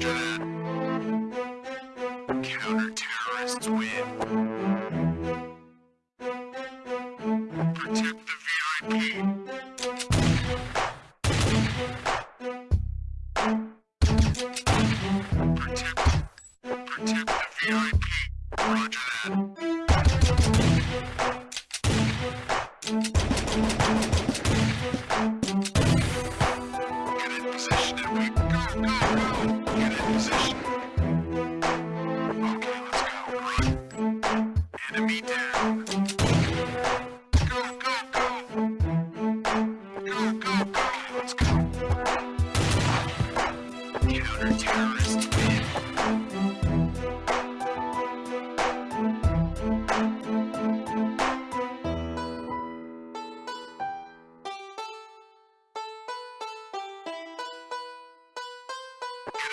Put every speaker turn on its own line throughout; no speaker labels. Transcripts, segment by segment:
That. Counter-terrorists win. Protect the VIP. Position and we Win. Get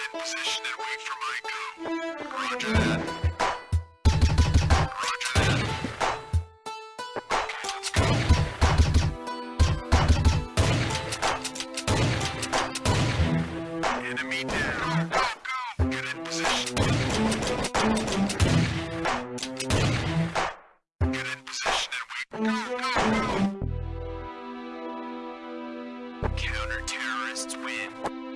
in position and wait for my go. Enemy down. Go, go. Get in position. Get in position and wait. Go, go, go. Counter-terrorists win.